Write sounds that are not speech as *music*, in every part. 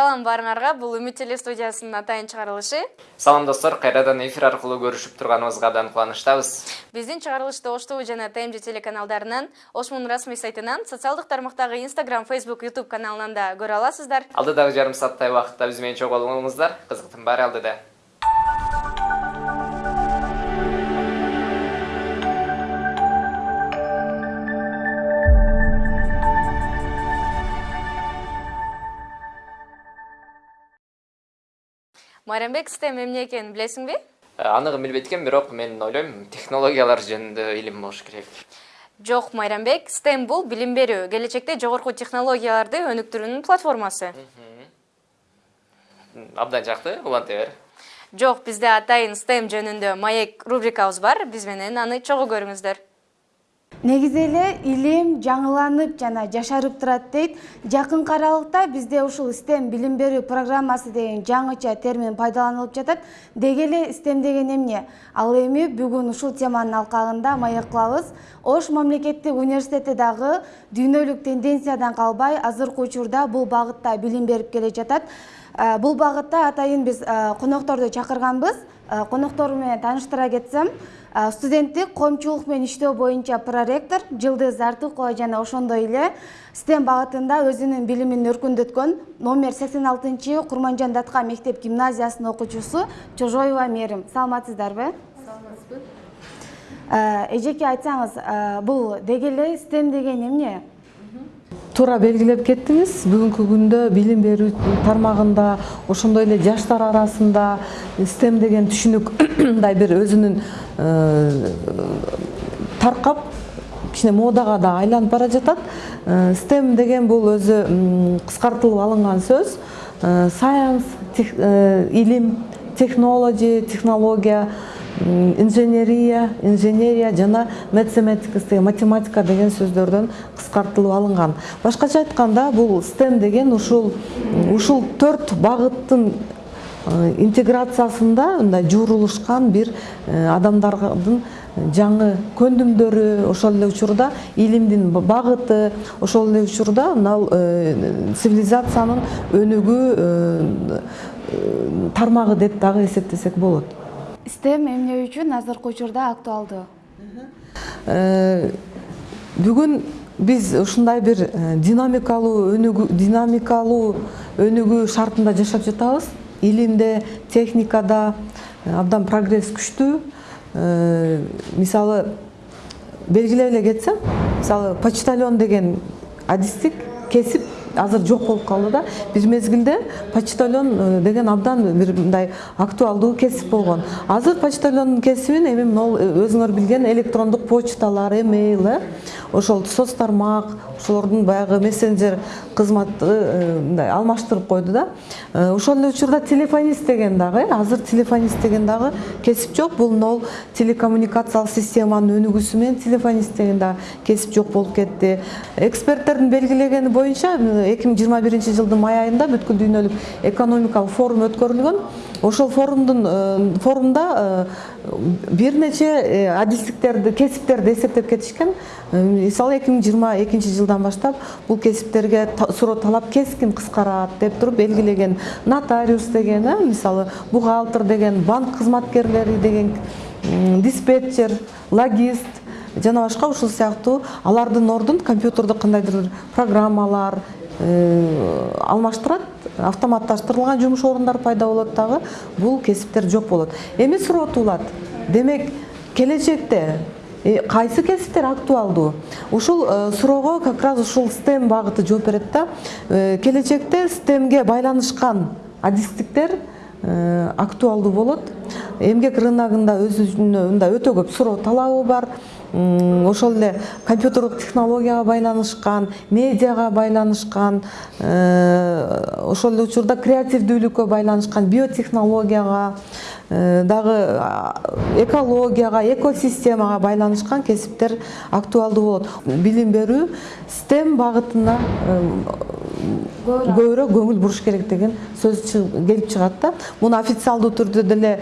салам баарыңарга бул үмүт теле студиясынын атайын чыгарылышы салам достор кайрадан эфир аркылуу көрүшүп турганыбызга абдан кубанычтабыз биздин чыгарылышты ош тв жана тмж телеканалдарынан ошмун расмий сайтынан социалдык тармактагы instagram facebook youtube каналынан да көрө аласыздар. Алдыдагы жарым сааттай убакытта биз менен чогуу болуңуздар кызыктын баары алдыда. Майрамбек стем эмне экенин билесиңби Э, анығын билбейт экен бирок мен ойлойм технологиялар жөнүндө илим болуш керек. Жок майрамбек стем бул билим берүү келечекте жогорку технологияларды өнүктүрүүнүн платформасы. Абдан жакты уланта бер жок бизде атайын стем жөнүндө маек рубрикабыз бар. Биз менен аны чогуу көрүңүздөр негизи эле илим жаңыланып жана жашарып турат дейт. Жакынкы аралыкта бизде ушул стем билим берүү программасы деген жаңыча термин пайдаланылып жатат. Деги эле стем деген эмне? Ал эми бүгүн ушул теманын алкагында маек кылабыз. Ош мамлекеттик университети дагы дүйнөлүк тенденциядан калбай азыркы учурда бул багытта билим берип келе жатат. Э, бул багытта атайын биз э, конокторду чакырганбыз коноктору менен тааныштыра кетсем студенттик коомчулук менен иштөө боюнча проректор жылдыз артыкова жана ошондой эле стем багытында өзүнүн билимин өркүндөткөн номер сексен алтынчы курманжан датка мектеп гимназиясынын окуучусу чожоева мээрим саламатсыздарбы? Саламатсызбы. Эжеке айтсаңыз бул деги эле стем деген эмне туура белгилеп кеттиңиз. Бүгүнкү күндө билим берүү тармагында ошондой эле жаштар арасында стем деген түшүнүк *clears throat* мындай бир өзүнүн э, таркап кичине модага да айланып бара жатат. Стем деген бул өзү кыскартылып алынган сөз. Science илим технологи технология инженерия инженерия жана математика математика деген сөздөрдөн кыскартылып алынган башкача айтканда бул стем деген ушул ушул төрт багыттын э, интеграциясында мындай жуурулушкан бир э, адамдардын жаңы көндүмдөрү ошол эле учурда илимдин багыты ошол эле учурда мына э, цивилизациянын өнүгүү тармагы деп дагы эсептесек болот. Стем эмне үчүн азыркы учурда актуалдуу бүгүн биз ушундай бир динамикалуу өнүгүү динамикалуу өнүгүү шартында жашап жатабыз илимде техникада абдан прогресс күчтүү мисалы белгилеп эле кетсем мисалы почтальон деген адистик кесип азыр жок болуп калды да. Бир мезгилде почтальон э, деген абдан бир мындай актуалдуу кесип болгон. Азыр почтальондун кесибин эми могу э, өзүңөр билген электрондук почталар эмейл э ошол соц тармак ошолордун баягы мессенджер кызматы мындай алмаштырып койду да. Ошол учурда телефонист деген дагы азыр телефонист деген дагы кесип жок. Бул могул телекоммуникациялык системанын өнүгүүсү менен телефонист деген дагы кесип жок болуп кетти. Эксперттердин белгилегени боюнча эки миң жыйырма биринчи жылдын май айында бүткүл дүйнөлүк экономикалык форум өткөрүлгөн. Ошол форумдун э, форумда э, бир нече э, адистиктерди кесиптерди эсептеп кетишкен. Мисалы эки миң жыйырма экинчи жылдан баштап бул кесиптерге суроо талап кескин кыскарат деп туруп белгилеген. Нотариус деген мисалы бухгалтер деген банк кызматкерлери деген диспетчер логист жана башка ушул сыяктуу алардын ордун компьютердо кандайдыр программалар алмаштырат автоматташтырылган жумуш орундары пайда болот дагы. Бул кесиптер жок болот. Эми суроо туулат демек келечекте э, кайсы кесиптер актуалдуу? Ушул э, суроого как раз ушул стем багыты жооп берет да. Келечекте стемге байланышкан адистиктер актуалдуу болот. Эмгек рыногунда өзүнө мындай өтө көп суроо талабы бар ошол эле компьютердук технологияга байланышкан медиага байланышкан э, ошол эле учурда креативдүүлүккө байланышкан биотехнологияга э, дагы экологияга экосистемага байланышкан кесиптер актуалдуу болот. Билим берүү стем багытына э, көбүрөөк көңүл буруш керек деген сөз келип чыгат да. Муну официалдуу түрдө деле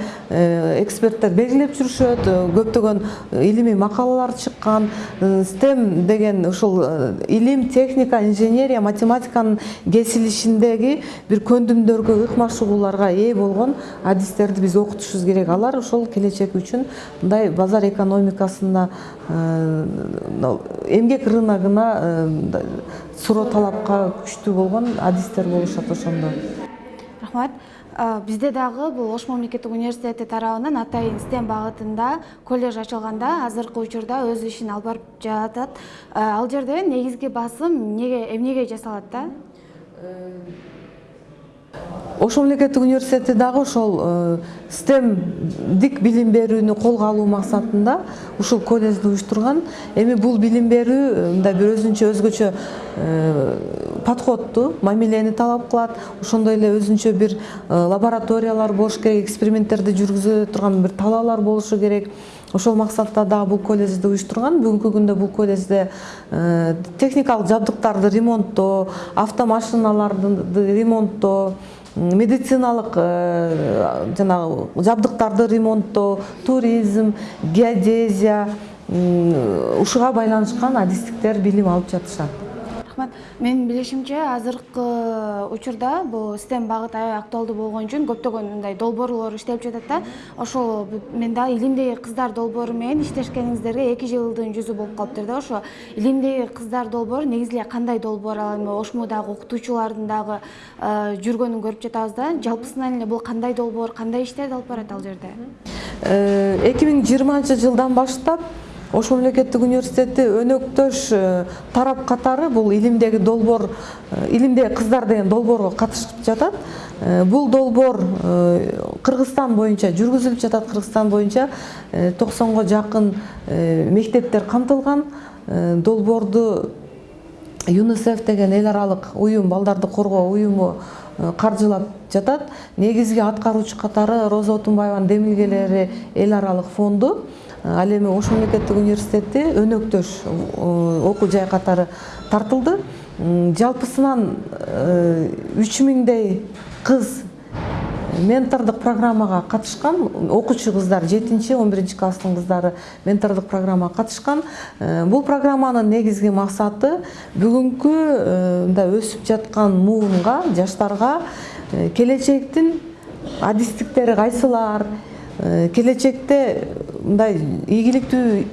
эксперттер белгилеп жүрүшөт көптөгөн илимий макалалар чыккан STEM деген ушул илим техника инженерия математиканын кесилишиндеги бир көндүмдөргө ыкма чыгууларга ээ болгон адистерди биз окутушубуз керек. Алар ошол келечек үчүн мындай базар экономикасына эмгек рыногуна суроо талапка күчтүү болгон адистер болушат ошондо рахмат. А, бизде дагы бул ош мамлекеттик университети тарабынан атайын стем багытында колледж ачылганда азыркы учурда өз ишин алып барып жатат. Ал жерде негизги басым эмнеге эмнеге жасалат да ош мамлекеттик университети дагы ошол э, стемдик билим берүүнү колго алуу максатында ушул колледжди уюштурган. Эми бул билим берүү э, мындай бир өзүнчө өзгөчө э, подходту мамилени талап кылат. Ошондой эле өзүнчө бир э, лабораториялар болуш керек эксперименттерди жүргүзө турган бир талаалар болушу керек ошол максатта дагы бул колледжди уюштурган. Бүгүнкү күндө бул колледжде э, техникалык жабдыктарды ремонттоо автомашиналарды ремонттоо медициналык э, жанагы жабдыктарды ремонттоо туризм геодезия ушуга байланышкан адистиктер билим алып жатышат. Рахмат. Менин билишимче азыркы учурда бул стем багыты аябай актуалдуу болгон үчүн көптөгөн мындай долбоорлор иштелип жатат да. Ошол мен дагы илимдеги кыздар долбоору менен иштешкениңиздерге эки жылдын жүзү болуп калыптыр да. Ошо илимдеги кыздар долбоору негизи эле кандай долбоор ал эми ошмудагы окутуучулардын дагы э, жүргөнүн көрүп жатабыз да. Жалпысынан эле бул кандай долбоор кандай иштерди алып барат ал жерде? Эки миң жыйырманчы жылдан баштап ош мамлекеттик университети өнөктөш э, тарап катары бул илимдеги долбоор э, илимдеги кыздар деген долбоорго катышып жатат. Э, бул долбоор кыргызстан боюнча жүргүзүлүп жатат кыргызстан боюнча токсонго жакын мектептер камтылган. Долбоорду юнисеф деген эл аралык уюм балдарды коргоо уюму каржылап жатат. Негизги аткаруучу катары роза отунбаеванын демилгелери эл аралык фонду ал эми ош мамлекеттик университети өнөктөш э, окуу жай катары тартылды. Жалпысынан үч миңдей кыз ментордук программага катышкан. Окуучу кыздар жетинчи он биринчи класстын кыздары ментордук программага катышкан. Э, бул программанын негизги максаты э, мындай өсүп жаткан жаштарга э, келечектин адистиктери кайсылар Э, келечекте мындай ийгиликтүү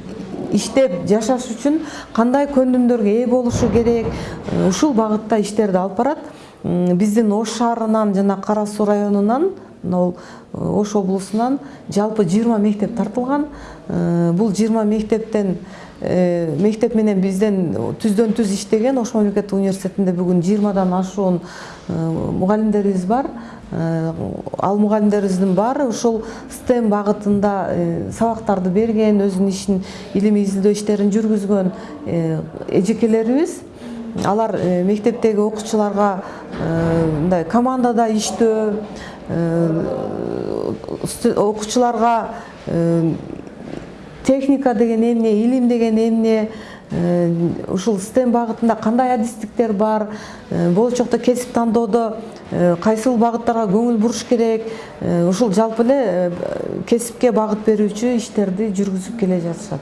иштеп жашаш үчүн кандай көндүмдөргө ээ болушу керек? Э, ушул багытта иштерди алып барат. Биздин ош шаарынан жана кара суу районунан могул ош облусунан жалпы жыйырма мектеп тартылган. Э, бул жыйырма мектептен э, мектеп менен бизден түздөн түз иштеген ош мамлекеттик университетинде бүгүн жыйырмадан ашуун э, мугалимдерибиз бар. Э, ал мугалимдерибиздин баары ушул стем багытында э, сабактарды берген өзүнүн ишин илимий изилдөө иштерин жүргүзгөн э, эжекелерибиз. Алар э, мектептеги окуучуларга э, мындай командада иштөө э, окуучуларга э, техника деген эмне илим деген эмне э, ушул стем багытында кандай адистиктер бар э, болочокто кесип тандоодо э, кайсыл багыттарга көңүл буруш керек? Э, ушул жалпы эле э, кесипке багыт берүүчү иштерди жүргүзүп келе жатышат.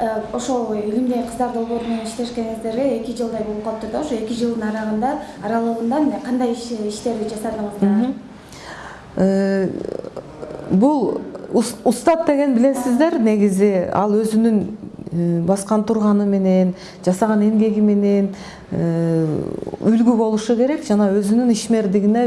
Э, ошол илимдеги кыздар долбоору менен иштешкениңиздерге эки жылдай болуп калыптыр да ошо эки жылдын аралыгында мына кандай иш иштерди жасадыңыздар? Э, бул ус- устат деген билесиздер негизи ал өзүнүн э, баскан турганы менен жасаган эмгеги менен э, үлгү болушу керек жана өзүнүн ишмердигине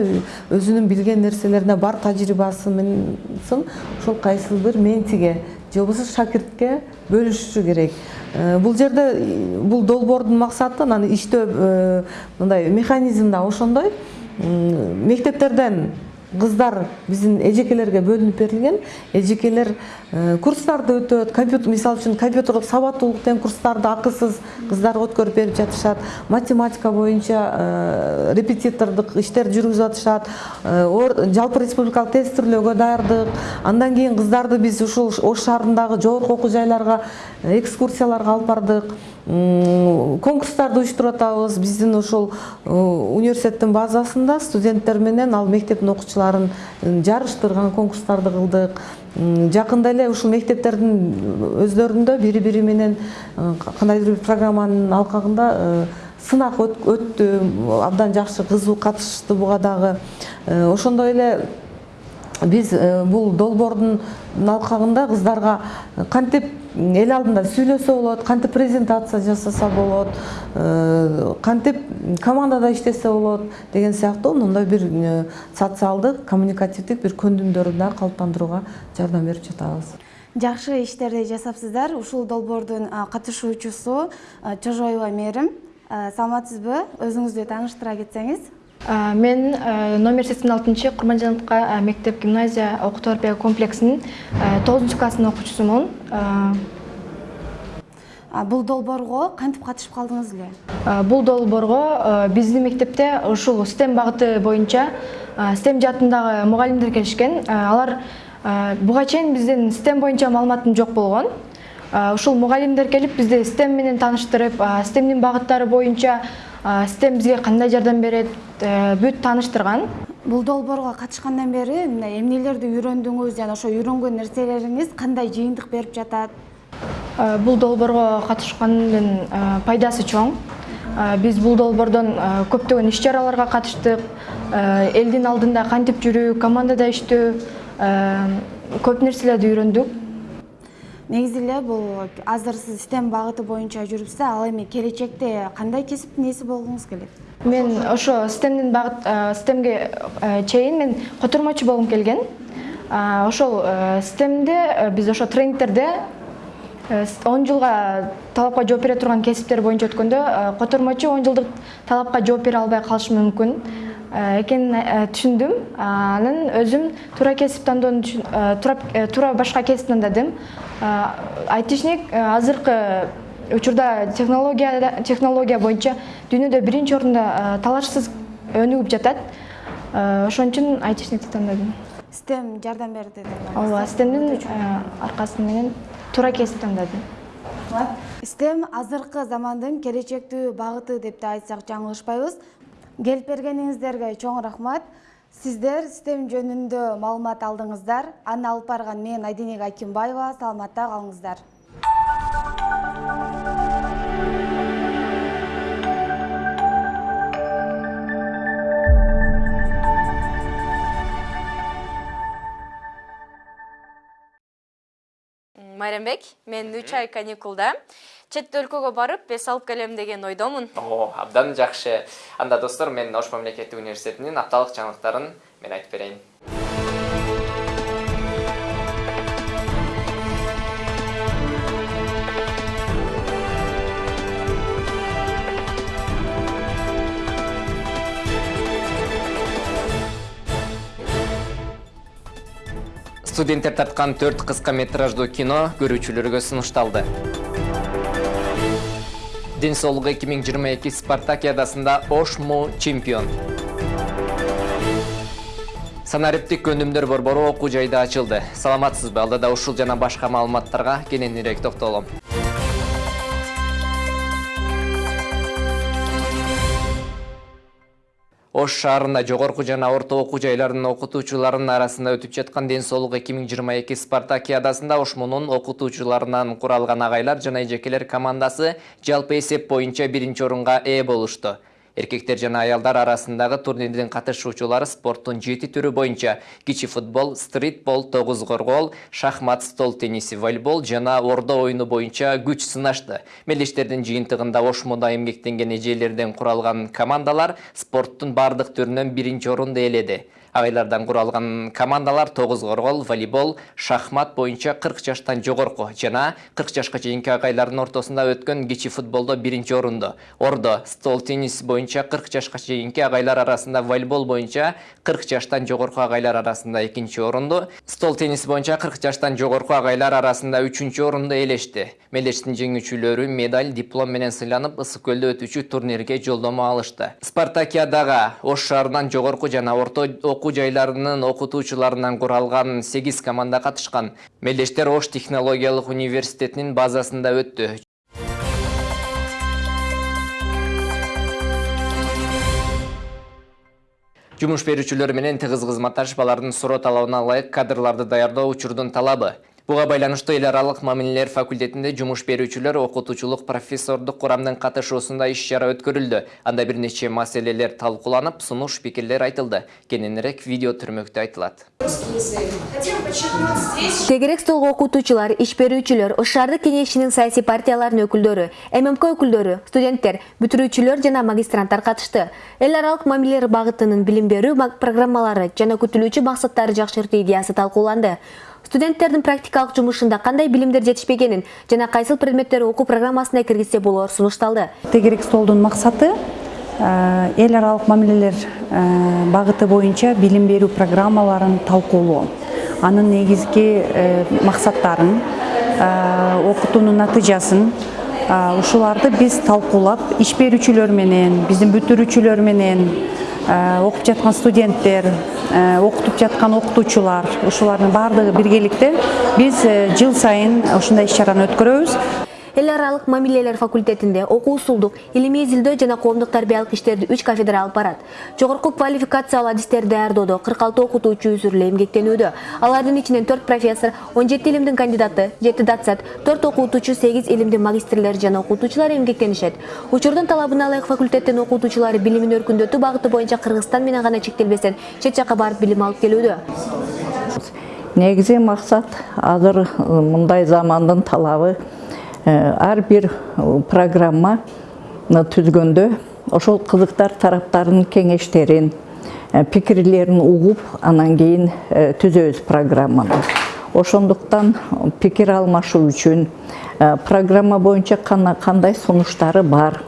өзүнүн билген нерселерине бар тажрыйбасы менен ошол кайсыл бир ментиге же болбосо шакиртке бөлүшүшү керек. Э, бул жерде бул долбоордун максаты анан иштөө мындай механизм да ошондой. Мектептерден кыздар биздин эжекелерге бөлүнүп берилген эжекелер э, курстарды өтөт компьютер мисалы үчүн компьютердик сабаттуулук деген курстарды акысыз кыздарга өткөрүп берип жатышат математика боюнча э, репетитордук иштерди жүргүзүп атышат Э, жалпы республикалык тестирлөөгө даярдык андан кийин кыздарды биз ушул ош шаарындагы жогорку окуу жайларга экскурсияларга алып бардык конкурстарды уюштуруп атабыз. Биздин ошол э, университеттин базасында студенттер менен ал мектептин окуучуларын м, жарыштырган конкурстарды кылдык. М, жакында эле ушул мектептердин өздөрүндө бири бири менен э, кандайдыр бир программанын алкагында э, сынак өт- өттү. Абдан жакшы кызуу катышышты буга дагы. Э, ошондой эле биз э, бул долбоордун алкагында кыздарга кантип эл алдында сүйлөсө болот кантип презентация жасаса болот э, кантип командада иштесе болот деген сыяктуу мындай бир э, социалдык коммуникативдик бир көндүмдөрдү дагы калыптандырууга жардам берип жатабыз. Жакшы иштерди жасапсыздар. Ушул долбоордун катышуучусу чожоева мээрим саламатсызбы? Өзүңүздү тааныштыра кетсеңиз Мен номер 86 Курманжановка ә, мектеп гимназия окутуу комплексинин 9 класстын окуучусумун. Бул долбоорго кантип катышып калдыңыз эле Бул долбоорго биздин мектепте ушул STEM багыты боюнча STEM жаатындагы мугалимдер келишкен. Алар буга чейин биздин STEM боюнча маалыматым жок болгон. Ушул мугалимдер келип бизди STEM менен тааныштырып, STEMдин багыттары боюнча STEM бизге кандай жардам берет, ә, бүт тааныштырган. бул долбоорго катышкандан бери мына эмнелерди үйрөндүңүз жана ошо үйрөнгөн нерселериңиз кандай жыйынтык берип жатат Ә, Бул долбоорго катышкандын ә, пайдасы чоң. Биз бул долбоордон көптөгөн иш чараларга катыштык. Элдин алдында кантип жүрүү, командада иштөө, көп нерселерди үйрөндүк. Негизи эле бул азыр сиз STEM багыты боюнча жүрүпсүз ал эми келечекте кандай кесиптин ээси болгуңуз келет Мен ошо STEMдин багыт ә, STEMге ә, чейин мен котурмачу болгум келген. Ошол STEMде ә, биз ошо тренингтерде 10 жылга талапка жооп бере турган кесиптер боюнча өткөндө ә, котурмачу 10 жылдык талапка жооп бере албай калышы мүмкүн экенин ә, түшүндүм. Анан өзүм туура кесип тандоону ә, туура башка кесип тандадым. Айтишник азыркы учурда технология технология боюнча дүйнөдө биринчи орунда талашсыз өнүгүп жатат. Ошон үчүн айтишникти тандадым. STEM жардам берди деп Ооба, STEMдин аркасы менен туура кесип тандадым. STEM азыркы замандын келечектүү багыты деп да айтсак жаңылышпайбыз келип бергениңиздерге чоң рахмат. Сиздер STEM жөнүндө маалымат алдыңыздар. Аны алып барган мен айденек акимбаева саламатта калыңыздар майрамбек мен үч ай каникулда. Чет өлкөгө барып эс алып келем деген ойдомун. О абдан жакшы. Анда достор мен ош мамлекеттик университетинин апталык жаңылыктарын мен айтып берейин. Студенттер тарткан төрт кыска метраждуу кино көрүүчүлөргө сунушталды. Ден соолук эки миң жыйырма эки спартакиадасында ошму чемпион. Санариптик өнүмдөр борбору окуу жайда ачылды. Саламатсызбы? Алдыда ушул жана башка маалыматтарга кененирээк токтолом ош шаарында жогорку жана орто окуу жайларынын окутуучуларынын арасында өтүп жаткан ден соолук эки миң жыйырма эки спартакиадасында ошмунун окутуучуларынан куралган агайлар жана эжекелер командасы жалпы эсеп боюнча биринчи орунга ээ болушту эркектер жана аялдар арасындагы турнирдин катышуучулары спорттун жети түрү боюнча. Кичи футбол стритбол тогуз коргоол шахмат стол тенниси волейбол жана ордо оюну боюнча күч сынашты. Мелдештердин жыйынтыгында ошмуда эмгектенген эжелерден куралган командалар спорттун бардык түрүнөн биринчи орунду ээледи агайлардан куралган командалар тогуз коргоол волейбол шахмат боюнча кырк жаштан жогорку жана кырк жашка чейинки агайлардын ортосунда өткөн кичи футболдо биринчи орунду. Ордо стол теннис боюнча кырк жашка чейинки агайлар арасында волейбол боюнча кырк жаштан жогорку агайлар арасында экинчи орунду. Стол тенниси боюнча кырк жаштан жогорку агайлар арасында үчүнчү орунду ээлешти мелдештин жеңүүчүлөрү медаль диплом менен сыйланып ысык көлдө өтүүчү турнирге жолдомо алышты. Спартакиадага ош шаарынан жогорку жана орто окуу жайларынын окутуучуларынан куралган сегиз команда катышкан. Мелдештер ош технологиялык университетинин базасында өттү. Жумуш берүүчүлөр менен тыгыз кызматташып алардын суроо талабына ылайык кадрларды даярдоо учурдун талабы. Буга байланыштуу эл аралык мамилелер факультетинде жумуш берүүчүлөр окутуучулук профессордук курамдын катышуусунда иш чара өткөрүлдү. Анда бир нече маселелер талкууланып сунуш пикирлер айтылды. Кененирээк видео түрмөктө айтылат. Тегерек столго окутуучулар иш берүүчүлөр шаардык кеңешинин саясий партияларынын өкүлдөрү ммк өкүлдөрү студенттер бүтүрүүчүлөр жана магистранттар катышты. Эл аралык мамилелер багытынын билим берүү программалары жана күтүлүүчү максаттары жакшыртуу идеясы талкууланды. Студенттердин практикалык жумушунда кандай билимдер жетишпегенин жана кайсыл предметтерди окуу программасына киргизсе болоор сунушталды тегерек столдун максаты э, эл аралык мамилелер багыты боюнча билим берүү программаларын талкуулоо анын негизги э, максаттарын окутуунун натыйжасын ушуларды биз талкуулап иш берүүчүлөр менен биздин бүтүрүүчүлөр менен окуп жаткан студенттер окутуп жаткан окутуучулар ушулардын баардыгы биргеликте биз жыл сайын ушундай иш чараны өткөрөбүз эл аралык мамилелер факультетинде окуу усулдук илимий изилдөө жана коомдук тарбиялык иштерди үч кафедра алып барат жогорку квалификациялуу адистерди даярдоодо кырк алты окутуучу үзүрлүү эмгектенүүдө алардын ичинен төрт профессор он жети илимдин кандидаты жети доцент төрт окутуучу сегиз илимдин магистрлери жана окутуучулар эмгектенишет учурдун талабына ылайык факультеттин окутуучулары билимин өркүндөтүү багыты боюнча кыргызстан менен гана чектелбестен чет жакка барып билим алып келүүдө негизи максат азыр мындай замандын талабы ар бир программа түзгөндө ошол кызыктар тараптарынын кеңештерин пикирлерин угуп анан кийин түзөбүз программаны. Ошондуктан пикир алмашуу үчүн программа боюнча кандай сунуштары бар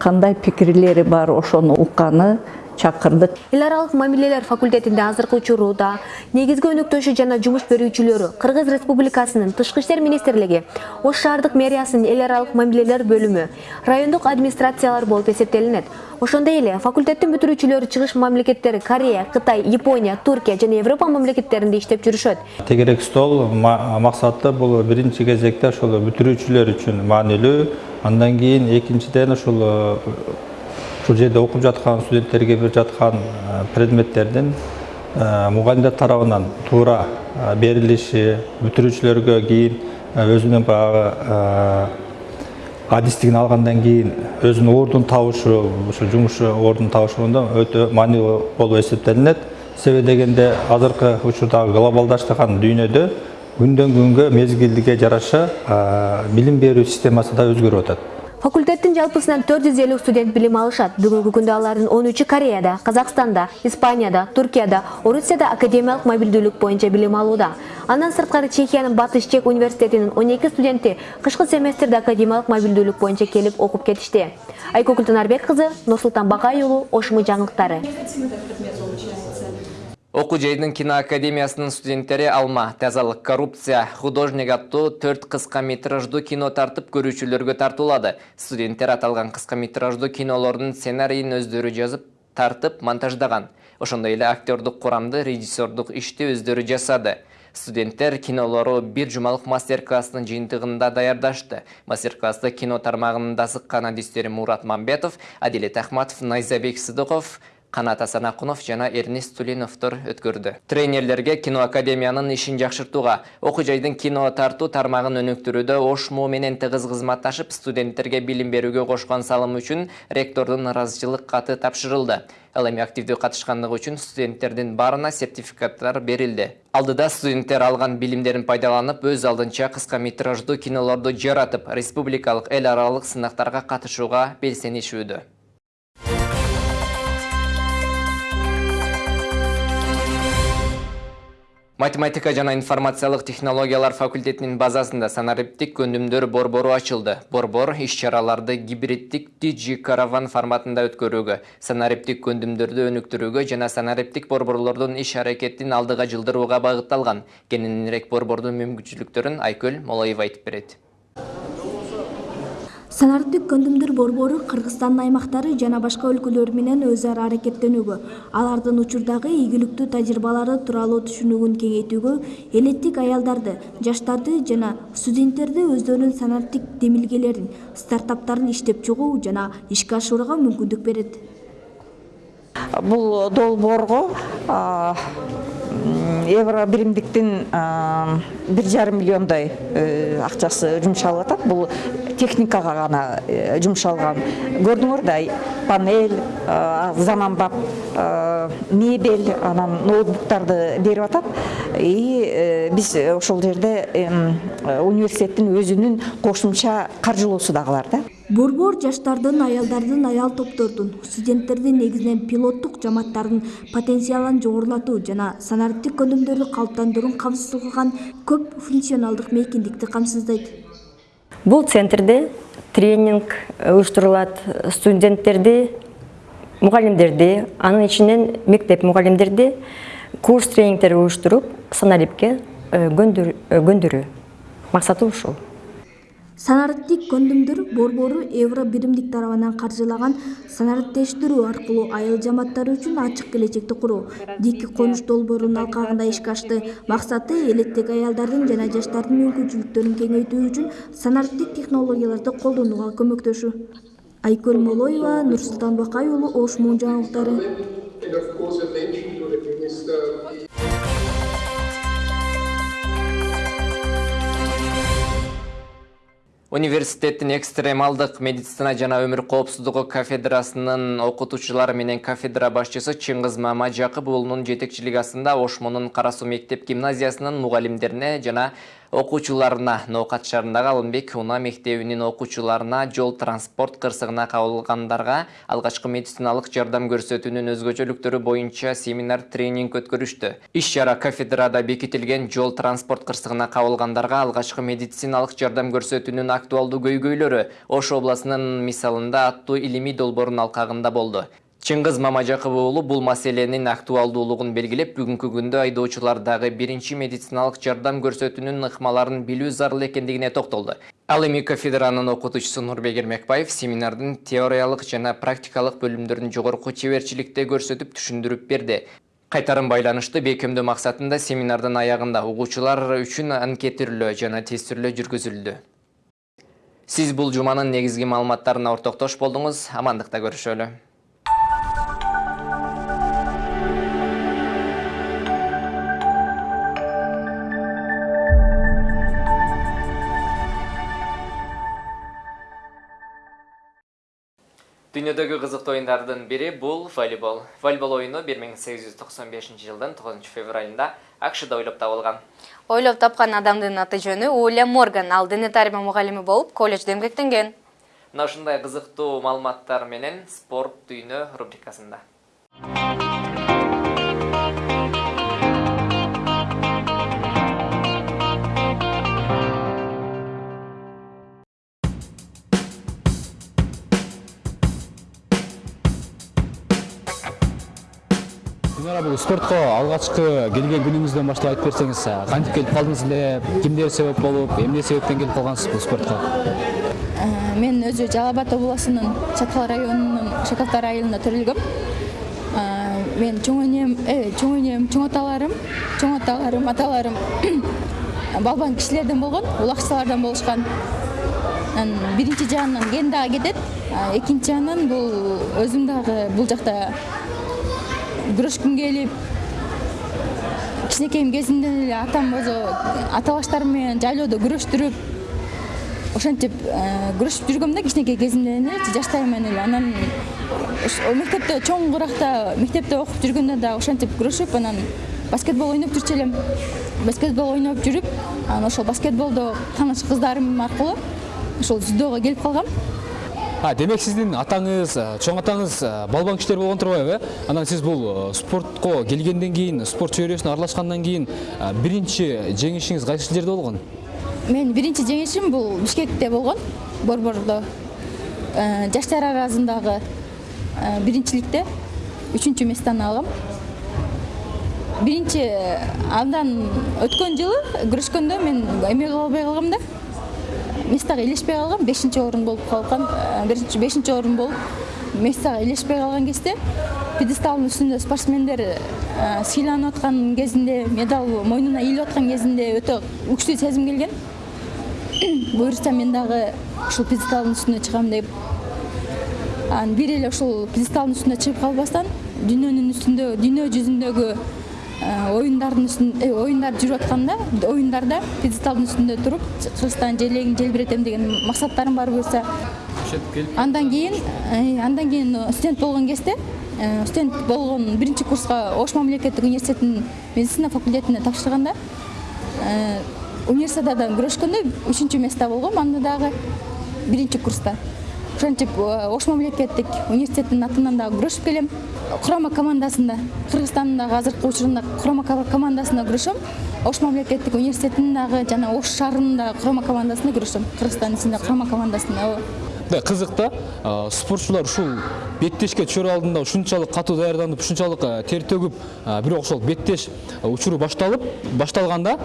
кандай пикирлери бар ошону укканы чакырдык. Эл аралык мамилелер факультетинде азыркы учурда негизги өнөктөшү жана жумуш берүүчүлөрү кыргыз республикасынын тышкы иштер министрлиги ош шаардык мэриясынын эл аралык мамилелер бөлүмү райондук администрациялар болуп эсептелинет. Ошондой эле факультеттин бүтүрүүчүлөрү чыгыш мамлекеттери корея кытай япония туркия жана европа мамлекеттеринде иштеп жүрүшөт. Тегерек стол максаты бул биринчи кезекте ошол бүтүрүүчүлөр үчүн маанилүү. Андан кийин экинчиден ушул ушул жерде окуп жаткан студенттерге берип жаткан предметтердин мугалимдер тарабынан туура берилиши бүтүрүүчүлөргө кийин өзүнүн баягы адистигин алгандан кийин өзүнүн ордун табышы ушул жумуш ордун табышында өтө маанилүү болуп эсептелинет себеби дегенде азыркы учурдагы глобалдаштырган дүйнөдө күндөн күнгө мезгилге жараша билим берүү системасы да өзгөрүп атат факультеттин жалпысынан 450 студент билим алышат бүгүнкү күндө алардын 13 кореяда казакстанда испанияда туркияда орусияда академиялык мобилдүүлүк боюнча билим алууда андан сырткары чехиянын батыш чек университетинин 12 студенти кышкы семестрде академиялык мобилдүүлүк боюнча келип окуп кетишти айкөгүл тынарбек кызы нурсултан бакай уулу жаңылыктары окуу жайдын киноакадемиясынын студенттери алма. Тазалык коррупция художник аттуу төрт кыска метраждуу кино тартып көрүүчүлөргө тартуулады студенттер аталган кыска метраждуу кинолордун сценарийин өздөрү жазып тартып монтаждаган ошондой эле актердук курамды режиссердук ишти өздөрү жасады. Студенттер кинолору бир жумалык мастер класстын жыйынтыгында даярдашты. Мастер класста кино тармагынын дасыккан адистери мурат мамбетов адилет ахматов найзабек сыдыков Қанат Асанақұнов жана Эрнест Тулиновтор өткөрдү. Тренерлерге кино академиянын ишин жакшыртууга, окуу жайдын кино тартуу тармагын өнүктүрүүдө ошму менен тыгыз кызматташып, студенттерге билим берүүгө кошкон салым үчүн ректордун ыраазычылык каты тапшырылды. Ал эми активдүү катышкандыгы үчүн студенттердин баарына сертификаттар берилди. Алдыда студенттер алган билимдерин пайдаланып, өз алдынча кыска метраждуу кинолорду жаратып, республикалык эл аралык сынактарга катышууга белсенишүүдө. Математика жана информациялык технологиялар факультетинин базасында санариптик көндүмдөр борбору ачылды. Борбор иш-чараларды гибриддик Digi караван форматында өткөрүүгө, санариптик көндүмдөрдү өнүктүрүүгө жана санариптик борборлордун иш аракетин алдыга жылдырууга багытталган. Кененирээк борбордун мүмкүнчүлүктөрүн Айкөл Молоева айтып берет санариптик көндүмдөр борбору кыргызстандын аймактары жана башка өлкөлөр менен өз ара аракеттенүүгө. Алардын учурдагы ийгиликтүү тажрыйбалары тууралуу түшүнүгүн кеңейтүүгө элеттик аялдарды жаштарды жана студенттерди өздөрүнүн санариптик демилгелерин стартаптарын иштеп чыгуу жана ишке ашырууга мүмкүндүк берет. Бул долбоорго евро биримдиктин бир жарым миллиондой акчасы жумшалып атат. Бул техникага гана жумшалган көрдүңөр да панель заманбап мебель анан ноутбуктарды берип атат и биз ошол жерде университеттин өзүнүн кошумча каржылоосу дагы бар да. Борбор жаштардын аялдардын аял топтордун студенттердин негизинен пилоттук жамааттардын потенциалын жогорулатуу жана санариптик көнүмдөрдү калыптандыруун камсыз кылган көп функционалдык мейкиндикти камсыздайт. Бул центрде тренинг уюштурулат студенттерди мугалимдерди анын ичинен мектеп мугалимдерди курс тренингдер уюштуруп санарипке көндүрүү максаты ушул санариптик көндүмдөр борбору евро биримдик тарабынан каржылаган санариптештирүү аркылуу айыл жамааттары үчүн ачык келечекти куруу. Дики конуш долбоорунун алкагында ишке ашты максаты элеттик аялдардын жана жаштардын мүмкүнчүлүктөрүн кеңейтүү үчүн санариптик технологияларды колдонууга көмөктөшүү. Айкөл молоева нурсултан бакай уулу ош муун жаңылыктары университеттин экстремалдык медицина жана өмүр коопсуздугу кафедрасынын окутуучулары менен кафедра башчысы чыңгыз мамажакып уулунун жетекчилиги астында ош муунун кара суу мектеп гимназиясынын мугалимдерине жана окуучуларына ноокат шаарындагы алымбек унаа мектебинин окуучуларына жол транспорт кырсыгына кабылгандарга алгачкы медициналык жардам көрсөтүүнүн өзгөчөлүктөрү боюнча семинар тренинг өткөрүштү. Иш чара кафедрада бекитилген жол транспорт кырсыгына кабылгандарга алгачкы медициналык жардам көрсөтүүнүн актуалдуу көйгөйлөрү ош областынын мисалында аттуу илимий долбоордун алкагында болду чыңгыз мамажакып уулу бул маселенин актуалдуулугун белгилеп бүгүнкү күндө айдоочулардагы биринчи медициналык жардам көрсөтүүнүн ыкмаларын билүү зарыл экендигине токтолду ал эми кафедранын окутуучусу нурбек эрмекбаев семинардын теориялык жана практикалык бөлүмдөрүн жогорку чеберчиликте көрсөтүп түшүндүрүп берди кайтарым байланышты бекемдөө максатында семинардын аягында угуучулар үчүн анкетирлөө жана тестирлөө жүргүзүлдү сиз бул жуманын негизги маалыматтарына ортоктош болдуңуз амандыкта көрүшөлү Дүйнөдөгү кызыктуу оюндардын бири бул волейбол. Волейбол оюну 1895 жылдын 9 февралында Акшыда ойлоп табылган. Ойлоп тапкан адамдын аты жөнү Уильям Морган, ал дене тарбия мугалими болуп, колледжде эмгектенген. Мына ушундай кызыктуу маалыматтар менен спорт дүйнө рубрикасында. Динара бул спортко алгачкы келген күнүңүздөн баштап айтып берсеңиз кантип келип калдыңыз эле кимдер себеп болуп эмне себептен келип калгансыз бул спортко мен өзү жалал абад областынын чаткал районунун шакалтай айылында төрөлгөм мен чоң энем чоң энем чоң аталарым чоң аталарым аталарым *coughs* балбан кишилерден болгон улакчылардан болушкан анан биринчи жагынан кен дагы кетет экинчи жагынан бул өзүм дагы бул күрөшкүм келип кичинекейим кезимден эле атам өзү ата баштарым менен жайлоодо күрөштүрүп ошентип күрөшүп жүргөм да кичинекей кезимден эле жаштайыман эле анан чоң куракта мектепте окуп жүргөндө дагы ошентип күрөшүп анан баскетбол ойноп жүрчү элем. Баскетбол ойноп жүрүп анан ошол баскетболдо тааныш кыздарым аркылуу ошол дзюдого келип калгам демек сиздин атаңыз чоң атаңыз балбан кишилер болгон турбайбы э анан сиз бул спортко келгенден кийин спорт чөйрөсүнө аралашкандан кийин биринчи жеңишиңиз кайсы жерде болгон менин биринчи жеңишим бул бишкекте болгон борбордо жаштар арасындагы биринчиликте үчүнчү местаны алгам биринчи андан өткөн жылы күрөшкөндө мен эме албай калгам да. Местага илешпей калгам бешинчи орун болуп калган биринчи бешинчи орун болуп местага илешпей калган кезде пьедесталдын үстүндө спортсмендер сыйланып аткан кезинде медаль мойнуна ийилип аткан кезинде өтө күчтүү сезим келген. Буюрса мен дагы ушул пьедесталдын үстүнө чыгам деп анан бир эле ушул пьедесталдын үстүнө чыгып калбастан дүйнөнүн үстүндө дүйнө жүзүндөгү оюндардын үстүндө оюндар жүрүп атканда оюндарда пьедесталдын үстүндө туруп кыргызстан желегин желбиретем деген максаттарым бар буюрса андан кийин андан кийин студент болгон кезде студент болгон биринчи курска ош мамлекеттик университетинин медицина факультетине тапшырганда универсиададан күрөшкөндө үчүнчү место болгом анда дагы биринчи курста. Ошентип ош мамлекеттик университеттин атынан дагы күрөшүп келем. Курама командасында кыргызстандын азыркы учурунда курама командасында күрөшөм ош мамлекеттик университетинин дагы жана ош шаарынын дагы курама командасында күрөшөм кыргызстандын ичинде курама командасында ооба мындай кызык да спортчулар ушул беттешке түшөр алдында ушунчалык катуу даярданып ушунчалык тер төгүп бирок ошол беттеш учуру башталып башталганда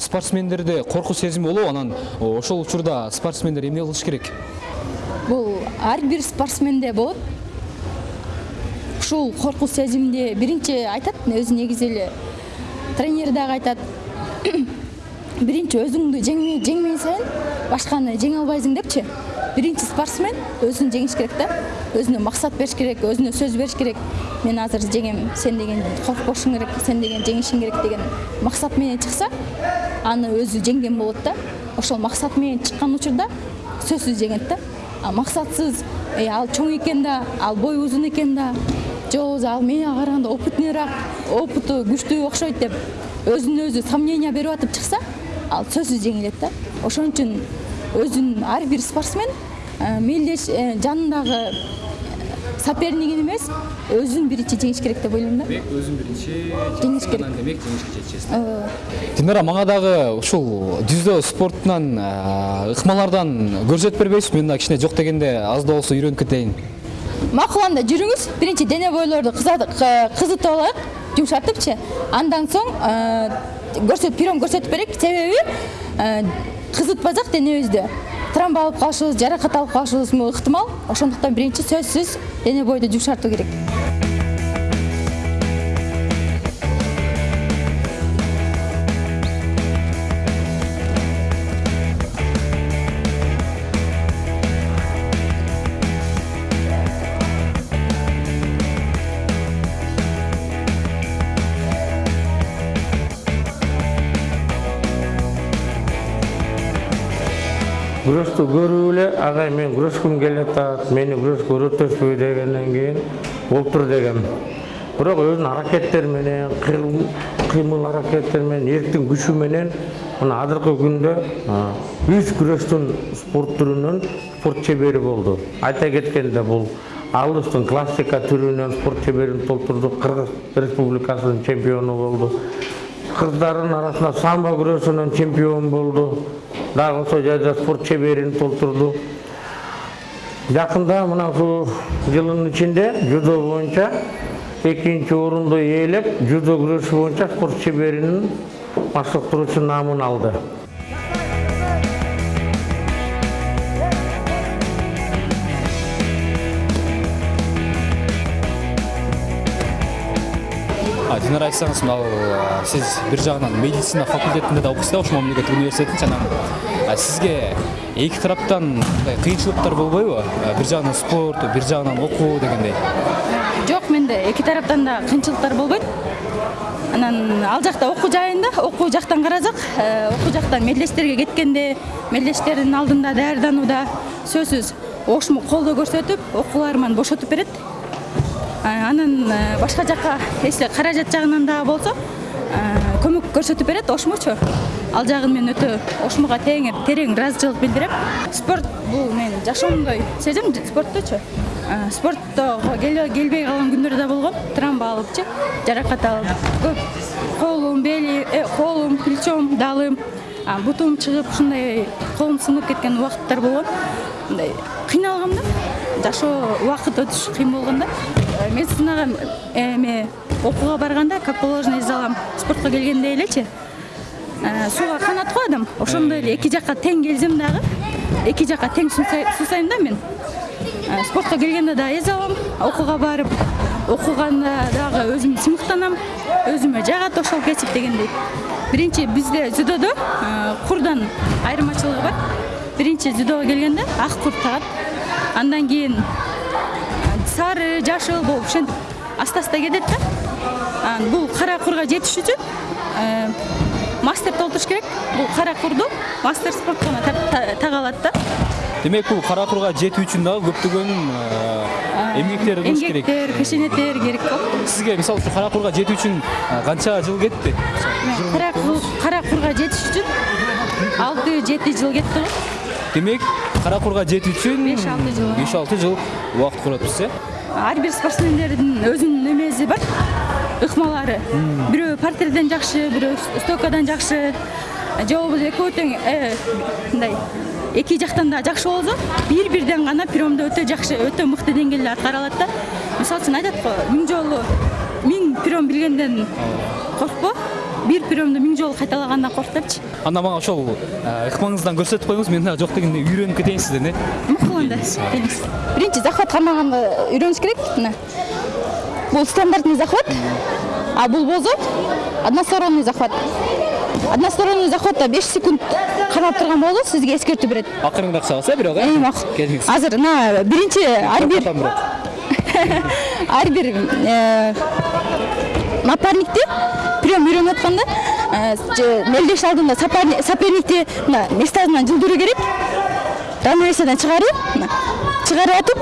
спортсмендерде коркуу сезими болобу анан ошол учурда спортсмендер эмне кылыш керек. Бул ар бир спортсменде болот. Ушул коркуу сезимди биринчи айтат өзү негизи эле тренер дагы айтат. *clears throat* Биринчи өзүңдү жеңмен сайын башканы жеңе албайсың депчи. Биринчи спортсмен өзүн жеңиш керек да өзүнө максат бериш керек өзүнө сөз бериш керек. Мен азыр жеңем сен деген коркпошуң керек сен деген жеңишиң керек деген максат менен чыкса аны өзү жеңген болот да. Ошол максат менен чыккан учурда сөзсүз жеңет да максатсыз ал чоң экен да ал бою узун экен да. Же ал мени караганда опытныйраак опыту күчтүү окшойт деп өзүнө өзү сомнение берип атып чыкса ал сөзсүз жеңилет да. Ошон үчүн өзүн ар бир спортсмен мелдеш жанындагы сопернигин эмес өзүн биринчи жеңиш керек деп ойлойм да. Демек өзүн биринчи жеңиш керек. анан демек жеңишке жетишесиз динара мага дагы ушул дзюдо спортунан ыкмалардан көрсөтүп бербейсизби мен дагы кичине жок дегенде аз да болсо үйрөнүп кетейин макул анда жүрүңүз биринчи дене бойлорду кызытып алайык жумшартыпчы андан соң көрсөтүп прием көрсөтүп берейик себеби кызытпасак денебизди травма алып калышыбыз жаракат алып калышыбыз ыктымал? Ошондуктан биринчи сөзсүз дене бойду жумшартуу керек күрөштү көрүп эле агай мен күрөшкүм келатат мени күрөшкө үйрөтөсүзбү дегенден кийин болуптур дегем. Бирок өзүнүн аракеттери менен кыймыл аракеттери менен эрктин күчү менен мына азыркы күндө үч күрөштүн спорт түрүнүн спорт чебери болду. Айта кеткенде бул алыстын классика түрүнөн спорт чеберин толтурдук кыргыз республикасынын чемпиону болду. Кыздардын арасында самбо күрөшүнөн чемпион болду. Дагы ошол жерде спорт чеберин толтурду. Жакында мына ушул жылдын ичинде дзюдо боюнча экинчи орунду ээлеп дзюдо күрөшү боюнча спорт чеберинин баштыктыруучу наамын алды динара айтсаңыз мынау сиз бир жагынан медицина факультетинде да окуйсуз да ош мамлекеттик университетин жана сизге эки тараптан мындай кыйынчылыктар болбойбу бир жагынан спорт бир жагынан окуу дегендей. Жок менде эки тараптан да кыйынчылыктар болбойт анан ал жакта окуу жайында окуу жактан карасак окуу жактан мелдештерге кеткенде мелдештердин алдында даярданууда сөзсүз ошмо колдоо көрсөтүп окууларыман бошотуп берет анан башка жака если каражат жагынан дагы болсо көмөк көрсөтүп берет ошмучу ал жагын мен өтө ошмуга терең ыраазычылык билдирем. Спорт бул менин жашоомдой сезем спорттучу спорттого келбей калган күндөр да болгон травма алыпчы жаракат алып көп колум бели колум плечом далым бутум чыгып ушундай колум сынып кеткен убакыттар болгон. Мындай кыйналгам да жашоо убакыт өтүш кыйын болгон да медицинага эме окууга барганда как положено эзе алам спортко келгенде элечи сууга канат го адам ошондой эле эки жака тең келсем дагы эки жака тең суусайм да мен. Спортко келгенде дагы эзе алам окууга барып окуганда дагы өзүм сыймыктанам өзүмө жагат ошол кесип дегендей. Биринчи бизде дзюдодо курдан айырмачылыгы бар. Биринчи дзюдого келгенде ак кур тагат. Андан кийин сары жашыл болуп ошентип аста аста кетет да. Анан бул кара курга жетиш үчүн э, мастер толтуруш керек. Бул кара курду мастер спорткона тага алат да. Демек бул кара курга жетүү үчүн дагы көптөгөн эмгектер кылыш керек. эмгектер пешенеттер керек го сизге мисалы үчүн кара курга жетүү үчүн канча жыл кетти кара курга жетиш үчүн алты жети жыл кетти го демек кара курга жетүү үчүн беш алты жыл беш алты жыл убакыт көрөтбүз э ар бир спортсмендердин өзүнүн эмеси бар ыкмалары бирөө партерден жакшы бирөө стойкадан жакшы же болбосо экөө тең мындай эки жактан да жакшы болсо бир бирден гана приемдо өтө жакшы өтө мыкты деңгээлде аткара алат да мисалы үчүн айтат го миң жолу миң прием билгенден коркпо бир приемду миң жолу кайталагандан корк депчи анда мага ошол ыкмаңыздан көрсөтүп коюңуз мен дагы жок дегенде үйрөнүп кетейин сизден э макул анда келиңиз биринчи захват кармаганды үйрөнүш керек мына бул стандартный захват а бул болсо односторонний захват. Односторонний захватта беш секунд кармап турган болсо сизге эскертүү берет акырыныраак чабыңыз э бирок э макул келиңиз азыр мына биринчи ар бир ар бир напарникти прием үйрөнүп атканда мелдеш алдында соперникти мына местасынан жылдыруу керек. Равновесиядан чыгарып чыгарып атып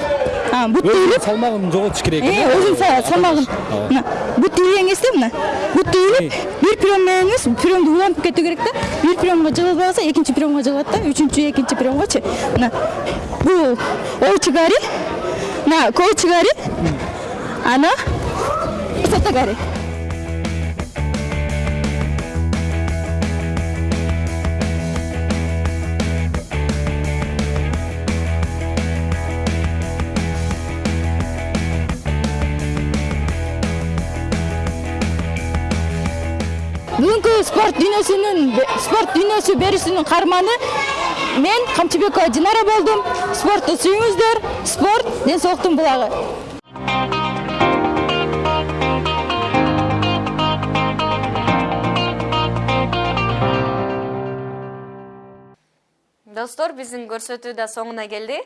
бут тийилип салмагын жоготуш керек өзүнүн салмагын мына бут тийилген кезде мына бут тийилип бир прием менен эмес приемду улантып кетүү керек да бир приемго жыгылбай калса экинчи приемго жыгылат да үчүнчү экинчи приемгочу мына бул оучигари мына коучигари ана сотогари спорт дүйнөсүнүн спорт дүйнөсү берүүсүнүн каарманы мен камчыбекова динара болдум спортту сүйүңүздөр спорт ден соолуктун булагы достор биздин көрсөтүү да соңуна келди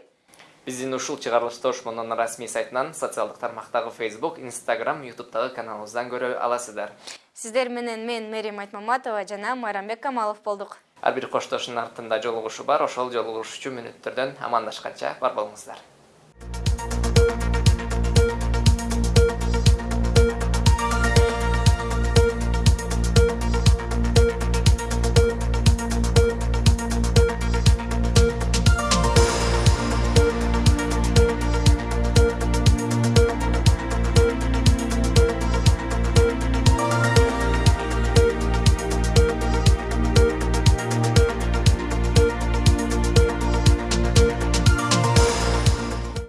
биздин ушул чыгарылышты ошмондун расмий сайтынан социалдык тармактагы facebook instagram youtubедагы каналыбыздан көрө аласыздар. Сиздер менен мен мээрим айтмаматова жана майрамбек камалов болдук. Ар бир коштошуунун артында жолугушуу бар ошол жолугушуучу мүнөттөрдөн амандашканча бар болуңуздар